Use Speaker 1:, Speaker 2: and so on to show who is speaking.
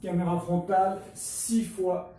Speaker 1: caméra frontale 6 fois